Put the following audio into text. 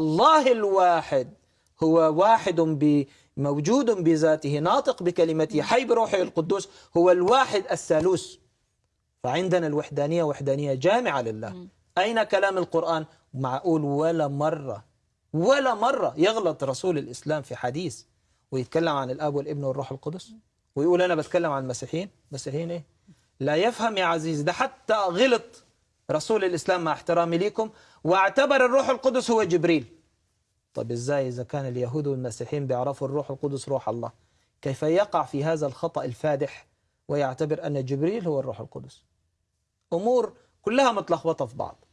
الله الواحد هو واحد ب موجود بذاته ناطق بكلمته حي بروحه القدوس هو الواحد الثالوث. فعندنا الوحدانية وحدانية جامعة لله. أين كلام القرآن؟ معقول ولا مرة ولا مرة يغلط رسول الإسلام في حديث ويتكلم عن الأب والابن والروح القدس؟ ويقول أنا بتكلم عن المسيحيين. مسيحيين إيه؟ لا يفهم يا عزيز ده حتى غلط. رسول الإسلام مع احترامي ليكم واعتبر الروح القدس هو جبريل. طب إزاي إذا كان اليهود والمسيحيين بيعرفوا الروح القدس روح الله؟ كيف يقع في هذا الخطأ الفادح ويعتبر أن جبريل هو الروح القدس؟ أمور كلها متلخبطة في بعض.